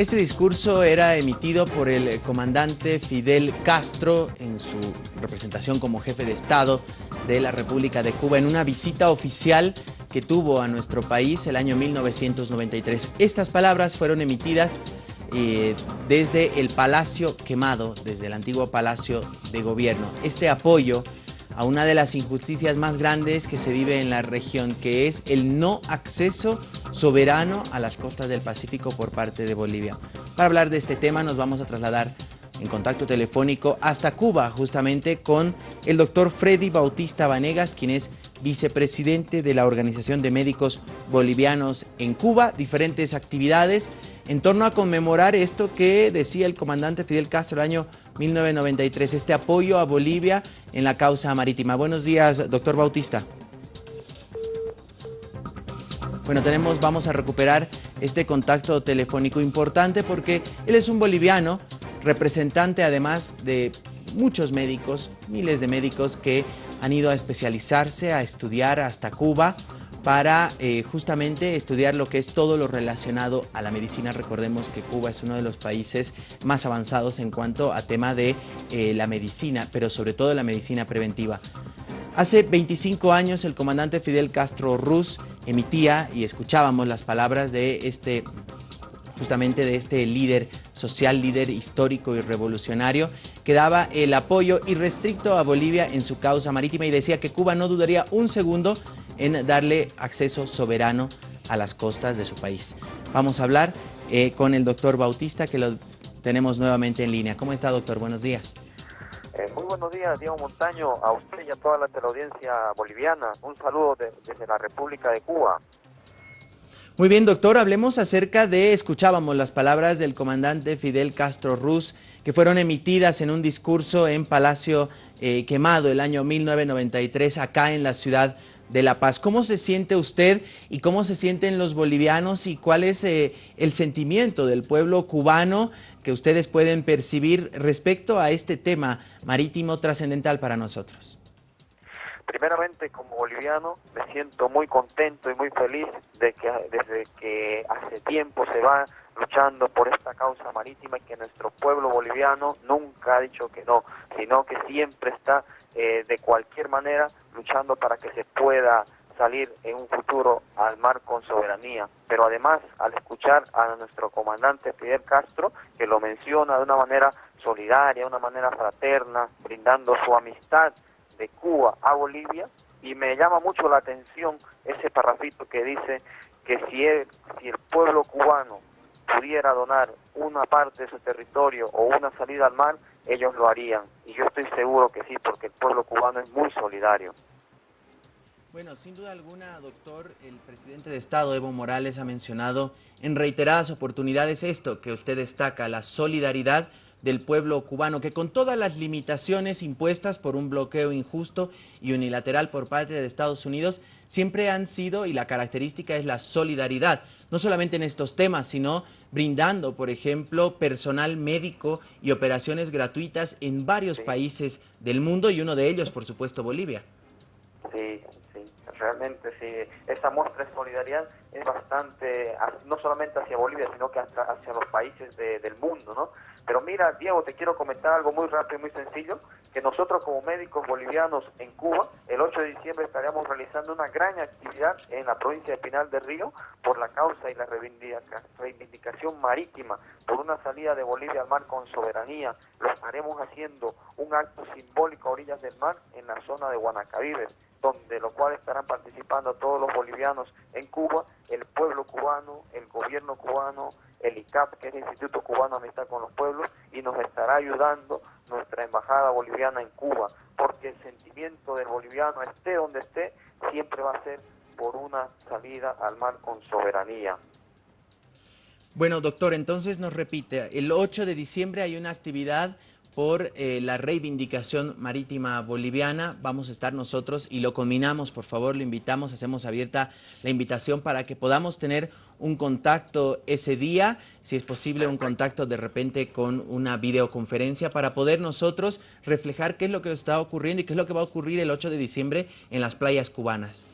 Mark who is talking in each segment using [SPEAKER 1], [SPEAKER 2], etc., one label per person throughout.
[SPEAKER 1] Este discurso era emitido por el comandante Fidel Castro en su representación como jefe de Estado de la República de Cuba en una visita oficial que tuvo a nuestro país el año 1993. Estas palabras fueron emitidas eh, desde el Palacio Quemado, desde el antiguo Palacio de Gobierno. Este apoyo a una de las injusticias más grandes que se vive en la región, que es el no acceso soberano a las costas del Pacífico por parte de Bolivia. Para hablar de este tema nos vamos a trasladar en contacto telefónico hasta Cuba, justamente con el doctor Freddy Bautista Vanegas, quien es vicepresidente de la Organización de Médicos Bolivianos en Cuba, diferentes actividades en torno a conmemorar esto que decía el comandante Fidel Castro el año 1993, este apoyo a Bolivia en la causa marítima. Buenos días, doctor Bautista. Bueno, tenemos, vamos a recuperar este contacto telefónico importante porque él es un boliviano, representante además de muchos médicos, miles de médicos que han ido a especializarse, a estudiar hasta Cuba, para eh, justamente estudiar lo que es todo lo relacionado a la medicina. Recordemos que Cuba es uno de los países más avanzados en cuanto a tema de eh, la medicina, pero sobre todo la medicina preventiva. Hace 25 años el comandante Fidel Castro Ruz emitía y escuchábamos las palabras de este justamente de este líder social, líder histórico y revolucionario, que daba el apoyo irrestricto a Bolivia en su causa marítima y decía que Cuba no dudaría un segundo en darle acceso soberano a las costas de su país. Vamos a hablar eh, con el doctor Bautista, que lo tenemos nuevamente en línea. ¿Cómo está, doctor? Buenos días.
[SPEAKER 2] Eh, muy buenos días, Diego Montaño, a usted y a toda la teleaudiencia boliviana. Un saludo desde la República de Cuba.
[SPEAKER 1] Muy bien, doctor, hablemos acerca de, escuchábamos las palabras del comandante Fidel Castro Ruz, que fueron emitidas en un discurso en Palacio eh, Quemado el año 1993, acá en la ciudad de La Paz. ¿Cómo se siente usted y cómo se sienten los bolivianos y cuál es eh, el sentimiento del pueblo cubano que ustedes pueden percibir respecto a este tema marítimo trascendental para nosotros?
[SPEAKER 2] Primeramente, como boliviano, me siento muy contento y muy feliz de que desde que hace tiempo se va luchando por esta causa marítima y que nuestro pueblo boliviano nunca ha dicho que no, sino que siempre está eh, de cualquier manera luchando para que se pueda salir en un futuro al mar con soberanía. Pero además, al escuchar a nuestro comandante Fidel Castro, que lo menciona de una manera solidaria, de una manera fraterna, brindando su amistad de Cuba a Bolivia, y me llama mucho la atención ese parrafito que dice que si si el pueblo cubano pudiera donar una parte de su territorio o una salida al mar, ellos lo harían. Y yo estoy seguro que sí, porque el pueblo cubano es muy solidario.
[SPEAKER 1] Bueno, sin duda alguna, doctor, el presidente de Estado, Evo Morales, ha mencionado en reiteradas oportunidades esto que usted destaca, la solidaridad del pueblo cubano, que con todas las limitaciones impuestas por un bloqueo injusto y unilateral por parte de Estados Unidos, siempre han sido, y la característica es la solidaridad, no solamente en estos temas, sino brindando, por ejemplo, personal médico y operaciones gratuitas en varios países del mundo, y uno de ellos, por supuesto, Bolivia.
[SPEAKER 2] Sí, realmente sí. Esa muestra de solidaridad es bastante, no solamente hacia Bolivia, sino que hasta hacia los países del mundo, ¿no? Pero mira, Diego, te quiero comentar algo muy rápido y muy sencillo, que nosotros como médicos bolivianos en Cuba, el 8 de diciembre estaremos realizando una gran actividad en la provincia de Pinal del Río por la causa y la reivindicación marítima, por una salida de Bolivia al mar con soberanía. Lo estaremos haciendo un acto simbólico a orillas del mar en la zona de Guanacavives, donde lo cual estarán participando todos los bolivianos en Cuba, el pueblo cubano, el gobierno cubano, el ICAP, que es el Instituto Cubano Amistad con los Pueblos, y nos estará ayudando nuestra embajada boliviana en Cuba, porque el sentimiento del boliviano, esté donde esté, siempre va a ser por una salida al mar con soberanía.
[SPEAKER 1] Bueno, doctor, entonces nos repite, el 8 de diciembre hay una actividad por eh, la reivindicación marítima boliviana. Vamos a estar nosotros y lo combinamos, por favor, lo invitamos, hacemos abierta la invitación para que podamos tener un contacto ese día, si es posible un contacto de repente con una videoconferencia para poder nosotros reflejar qué es lo que está ocurriendo y qué es lo que va a ocurrir el 8 de diciembre en las playas cubanas.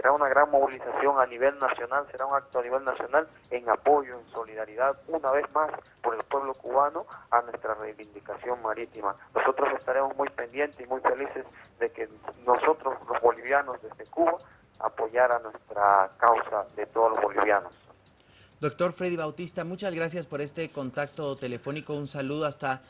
[SPEAKER 2] Será una gran movilización a nivel nacional, será un acto a nivel nacional en apoyo, en solidaridad, una vez más, por el pueblo cubano a nuestra reivindicación marítima. Nosotros estaremos muy pendientes y muy felices de que nosotros, los bolivianos desde Cuba, apoyar a nuestra causa de todos los bolivianos.
[SPEAKER 1] Doctor Freddy Bautista, muchas gracias por este contacto telefónico. Un saludo hasta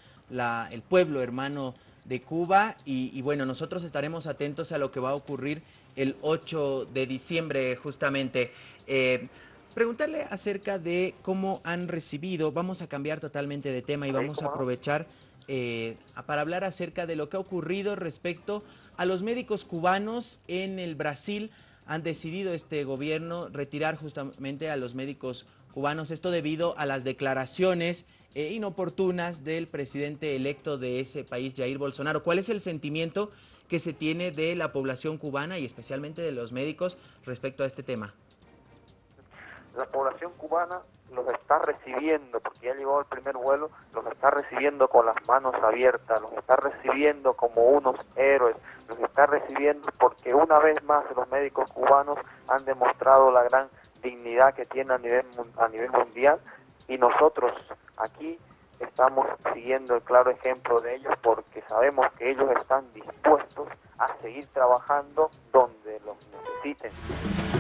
[SPEAKER 1] el pueblo hermano de Cuba y, bueno, nosotros estaremos atentos a lo que va a ocurrir el 8 de diciembre justamente. Eh, preguntarle acerca de cómo han recibido, vamos a cambiar totalmente de tema y vamos a aprovechar eh, para hablar acerca de lo que ha ocurrido respecto a los médicos cubanos en el Brasil. Han decidido este gobierno retirar justamente a los médicos cubanos, esto debido a las declaraciones eh, inoportunas del presidente electo de ese país, Jair Bolsonaro. ¿Cuál es el sentimiento que se tiene de la población cubana y especialmente de los médicos respecto a este tema?
[SPEAKER 2] La población cubana los está recibiendo, porque ya llegó el primer vuelo, los está recibiendo con las manos abiertas, los está recibiendo como unos héroes, los está recibiendo porque una vez más los médicos cubanos han demostrado la gran dignidad que tienen a nivel, a nivel mundial y nosotros aquí estamos siguiendo el claro ejemplo de ellos porque sabemos que ellos están dispuestos a seguir trabajando donde los necesiten.